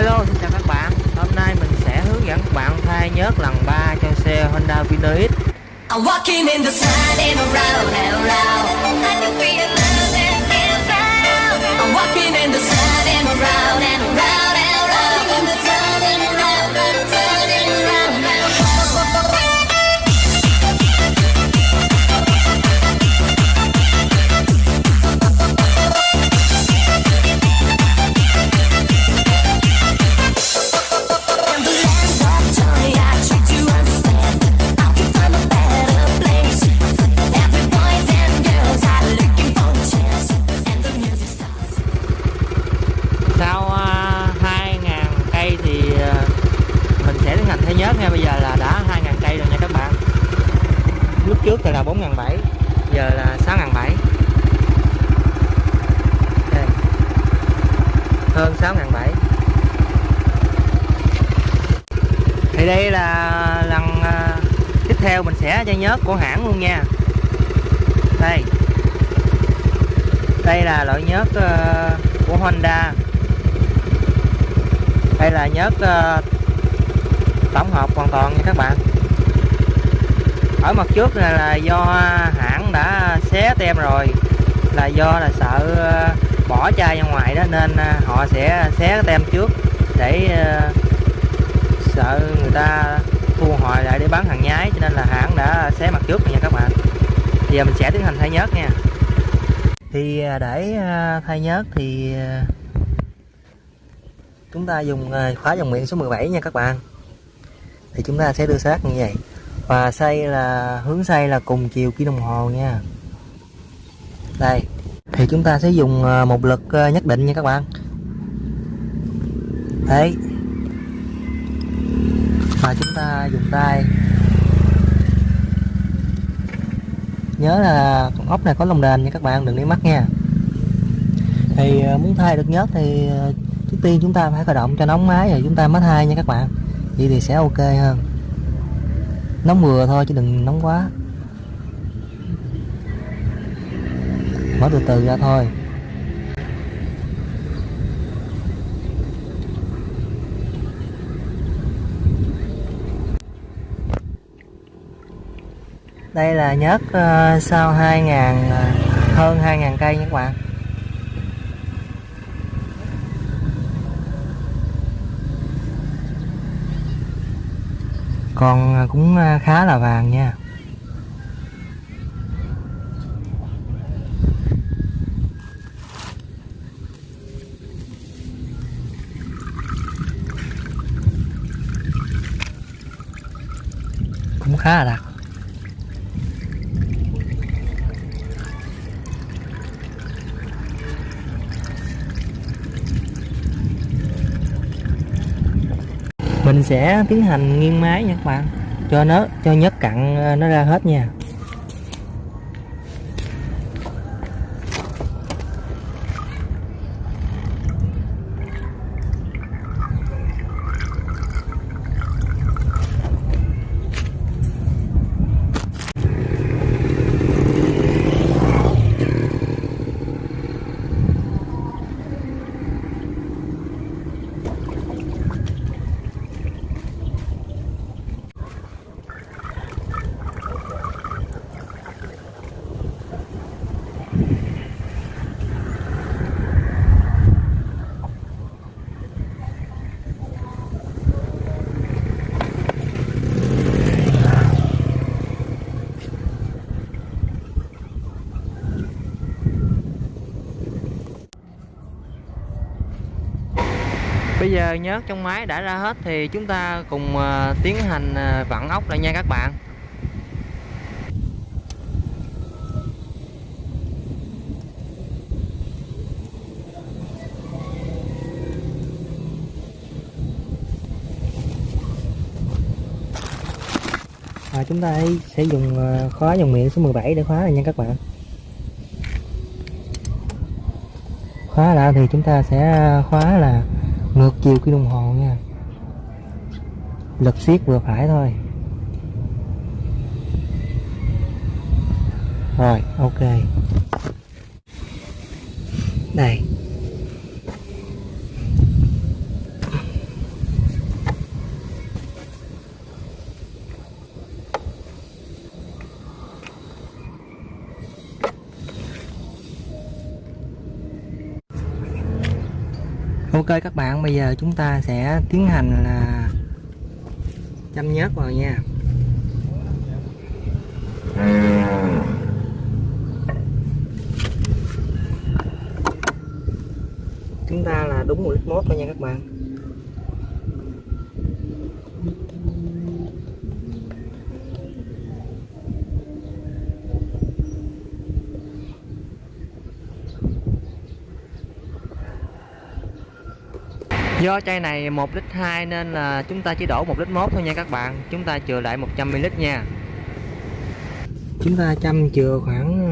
Hello, xin chào các bạn. Hôm nay mình sẽ hướng dẫn các bạn thay nhớt lần 3 cho xe Honda Vino X I'm walking trước thì là 4.700 Giờ là 6.700 Đây. Hơn 6.700 Thì đây là lần à, tiếp theo mình sẽ cho nhớt của hãng luôn nha. Đây. Đây là loại nhớt à, của Honda. Đây là nhớt à, tổng hợp hoàn toàn nha các bạn ở mặt trước này là do hãng đã xé tem rồi, là do là sợ ờ, bỏ chai ra ngoài đó, nên ờ, họ sẽ xé cái tem trước để ờ, sợ người ta thu hồi lại để bán hàng nhái, cho nên là hãng đã xé mặt trước nha các bạn. Giờ mình sẽ tiến hành thay nhớt nha. Thì để thay nhớt thì chúng ta dùng khóa dòng miệng số 17 nha các bạn. Thì chúng ta sẽ đưa sát như vậy và xây là, hướng xây là cùng chiều kim đồng hồ nha. Đây, thì chúng ta sẽ dùng ờ, một lực ờ, nhất định nha các bạn. Đấy. Và chúng ta dùng tay. Nhớ là con ốc này có lồng đèn nha các bạn, đừng để mắt nha. Thì ờ, muốn thay được nhớt thì trước tiên chúng ta phải khởi động cho nóng máy rồi chúng ta mới thay nha các bạn. Vậy thì sẽ ok hơn nóng vừa thôi chứ đừng nóng quá. Mở từ từ ra thôi. Đây là nhớt ờ, sau 2.000 ờ, hơn 2.000 cây nha các bạn. Còn à, cũng à, khá là vàng nha. Cũng khá là đặc. Mình sẽ tiến hành nghiêng máy nha các bạn. Cho nó, cho nhớt cặn ờ, nó ra hết nha. Bây giờ nhớt trong máy đã ra hết thì chúng ta cùng ờ, tiến hành ờ, vặn ốc lại nha các bạn. Và chúng ta sẽ dùng ờ, khóa dòng miệng số 17 để khóa này nha các bạn. Khóa lại thì chúng ta sẽ khóa là ngược chiều cái đồng hồ nha. Lực siết vừa phải thôi. Rồi ok. Ok các bạn, bây giờ chúng ta sẽ tiến hành là chăm nhớt vào nha. Chúng ta là đúng một lít mốt thôi nha các bạn. Do chai này 1 lít 2 nên là chúng ta chỉ đổ 1 lít 1 thôi nha các bạn. Chúng ta chừa lại 100 ml nha. Chúng ta chăm chừa khoảng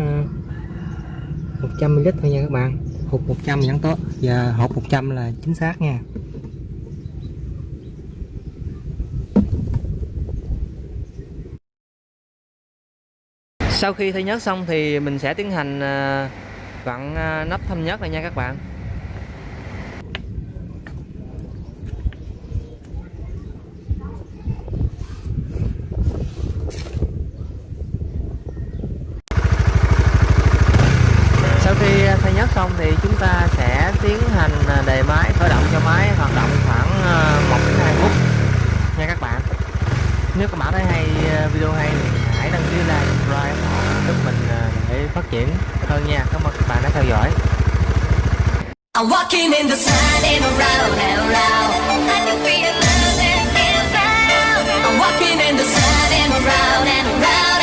ờ, 100 ml thôi nha các bạn. Hụt 100 vẫn tốt. Và hộp 100 là chính xác nha. Sau khi thay nhớt xong thì mình sẽ tiến hành ờ, vặn ờ, nắp thâm nhớt này nha các bạn. nhất xong thì chúng ta sẽ tiến hành à, đề máy, khởi động cho máy, hoạt động khoảng à, 1 đến 2 phút. Nha các bạn. Nếu các bạn thấy hay à, video hay thì hãy đăng ký like, subscribe giúp mình để phát triển hơn nha. Cảm ơn các bạn đã theo dõi. I'm walking in the sun and around and around I'm walking in the sun and around and around